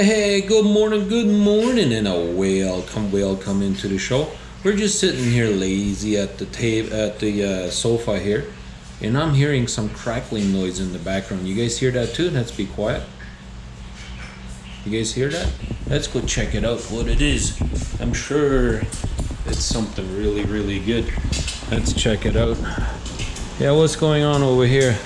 Hey, good morning, good morning, and a welcome, welcome into the show. We're just sitting here lazy at the table, at the uh, sofa here, and I'm hearing some crackling noise in the background. You guys hear that too? Let's be quiet. You guys hear that? Let's go check it out. What it is? I'm sure it's something really, really good. Let's check it out. Yeah, what's going on over here?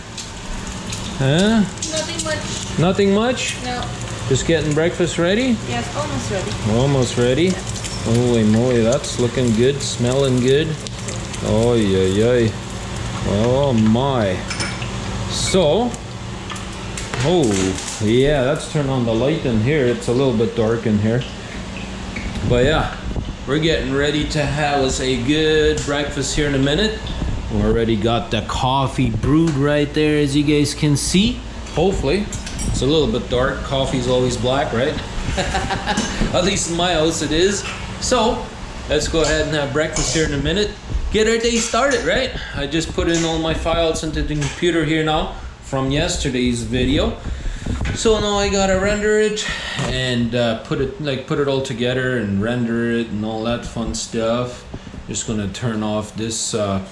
Huh? Nothing much. Nothing much. No. Just getting breakfast ready. Yes, almost ready. Almost ready. Holy moly, that's looking good, smelling good. Oh yeah, yeah. Oh my. So, oh yeah, let's turn on the light in here. It's a little bit dark in here. But yeah, we're getting ready to have us a good breakfast here in a minute. We already got the coffee brewed right there, as you guys can see. Hopefully, it's a little bit dark. Coffee's always black, right? At least in my house it is. So, let's go ahead and have breakfast here in a minute. Get our day started, right? I just put in all my files into the computer here now from yesterday's video. So now I gotta render it and uh, put it like put it all together and render it and all that fun stuff. Just gonna turn off this uh,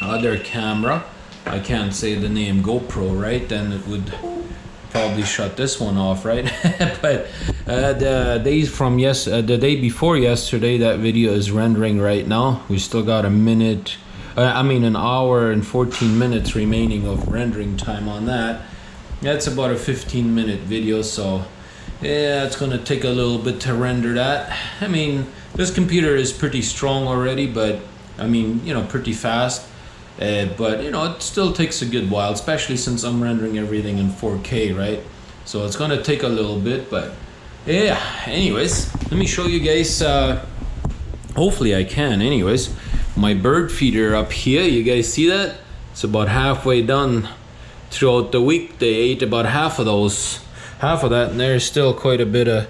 other camera. I can't say the name GoPro, right? Then it would probably shut this one off, right? but uh, the days from yes, uh, the day before yesterday, that video is rendering right now. We still got a minute, uh, I mean an hour and 14 minutes remaining of rendering time on that. That's about a 15 minute video, so yeah, it's gonna take a little bit to render that. I mean, this computer is pretty strong already, but I mean, you know, pretty fast. Uh, but you know, it still takes a good while, especially since I'm rendering everything in 4K, right? So it's gonna take a little bit, but yeah. Anyways, let me show you guys. Uh, hopefully, I can. Anyways, my bird feeder up here. You guys see that? It's about halfway done. Throughout the week, they ate about half of those, half of that, and there's still quite a bit of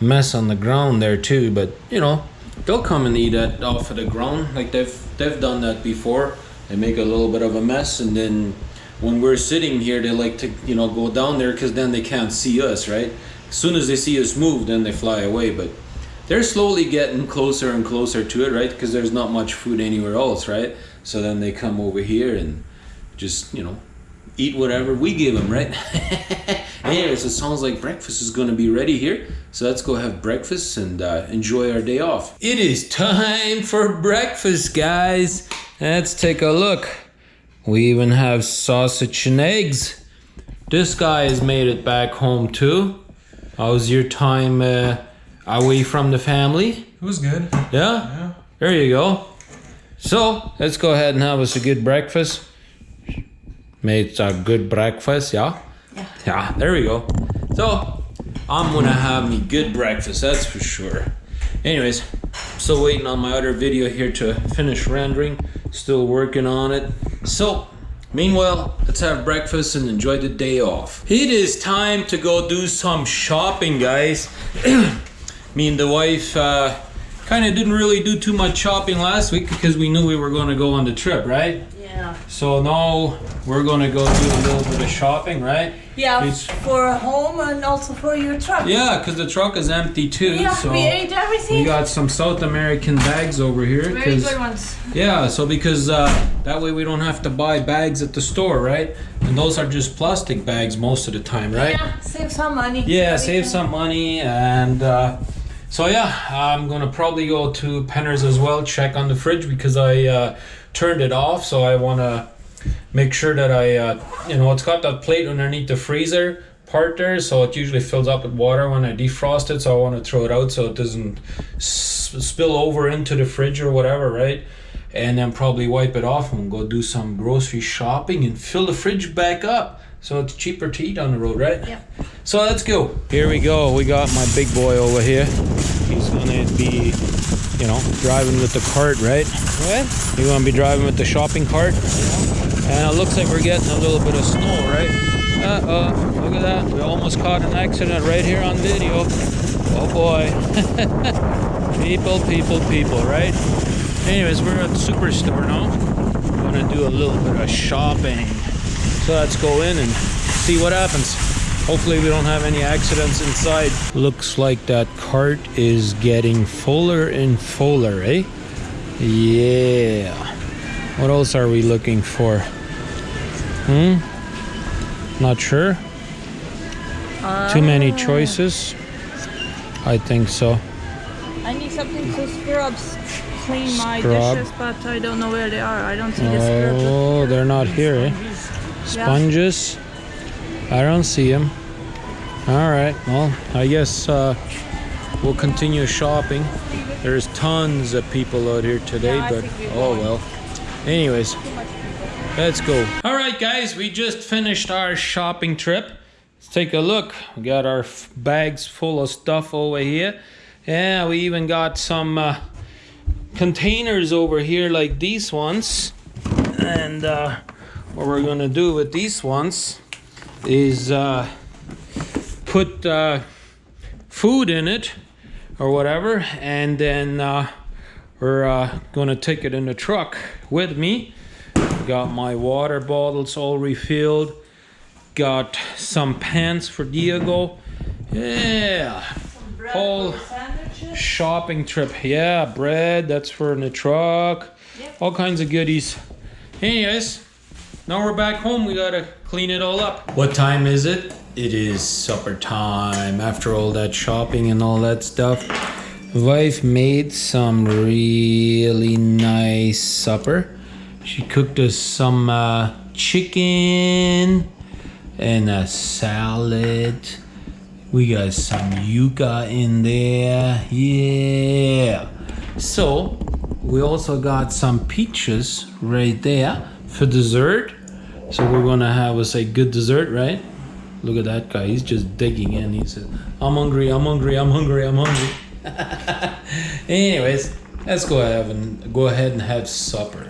mess on the ground there too. But you know, they'll come and eat that off of the ground, like they've they've done that before they make a little bit of a mess and then when we're sitting here they like to you know go down there because then they can't see us right? As soon as they see us move then they fly away but they're slowly getting closer and closer to it right? Because there's not much food anywhere else right? So then they come over here and just you know eat whatever we give them right? Anyways it sounds like breakfast is going to be ready here so let's go have breakfast and uh, enjoy our day off. It is time for breakfast guys Let's take a look. We even have sausage and eggs. This guy has made it back home too. How was your time uh, away from the family? It was good. Yeah? Yeah. There you go. So, let's go ahead and have us a good breakfast. Made a good breakfast, yeah? Yeah. Yeah, there we go. So, I'm gonna have me good breakfast, that's for sure. Anyways, still waiting on my other video here to finish rendering. Still working on it. So, meanwhile, let's have breakfast and enjoy the day off. It is time to go do some shopping, guys. Me and the wife uh, kind of didn't really do too much shopping last week because we knew we were going to go on the trip, right? Yeah. So now we're going to go do a little bit of shopping, right? Yeah, It's- for home and also for your truck. Yeah, because the truck is empty too. Yeah, so we ate everything. we got some South American bags over here. Very good ones. Yeah, so because uh, that way we don't have to buy bags at the store, right? And those are just plastic bags most of the time, right? Yeah, save some money. Yeah, save can- some money and uh, so yeah, I'm gonna probably go to Penner's as well, check on the fridge because I uh, turned it off, so I wanna make sure that I, uh, you know, it's got that plate underneath the freezer part there, so it usually fills up with water when I defrost it, so I want to throw it out so it doesn't s- spill over into the fridge or whatever, right? And then probably wipe it off and go do some grocery shopping and fill the fridge back up. So it's cheaper to eat on the road, right? Yeah. So let's go. Here we go. We got my big boy over here. He's gonna be, you know, driving with the cart, right? What? You're gonna be driving with the shopping cart. And it looks like we're getting a little bit of snow, right? Uh oh, look at that. We almost caught an accident right here on video. Oh boy. people, people, people, right? Anyways, we're at the superstore now. Gonna do a little bit of shopping. So let's go in and see what happens. Hopefully we don't have any accidents inside. Looks like that cart is getting fuller and fuller, eh? Yeah. What else are we looking for? Hmm? Not sure. Too many choices? I think so. I need something to scrub, s- clean my Scrub. dishes, but I don't know where they are. I don't see the scrubs. Oh, they're not here, eh? Sponges? I don't see them. All right. Well, I guess uh, we'll continue shopping. There's tons of people out here today, Yeah, but oh well. Anyways, let's go. All right, guys, we just finished our shopping trip. Let's take a look. We got our bags full of stuff over here. Yeah, we even got some uh, containers over here like these ones. And uh, what we're gonna do with these ones is uh, put uh, food in it or whatever, and then uh, we're uh, gonna take it in the truck with me. Got my water bottles all refilled. Got some pants for Diego. Yeah, Bread Whole- for the sandwiches. shopping trip. Yeah, bread. That's for in the truck. Yep. All kinds of goodies. Anyways, now we're back home. We gotta clean it all up. What time is it? It is supper time. After all that shopping and all that stuff, wife made some really nice supper. She cooked us some uh, chicken and a salad. We got some yuca in there. Yeah. So, we also got some peaches right there for dessert. So, we're gonna have us a good dessert, right? Look at that guy. He's just digging in. He says, I'm hungry, I'm hungry, I'm hungry, I'm hungry. Anyways, let's go ahead and go ahead and have supper.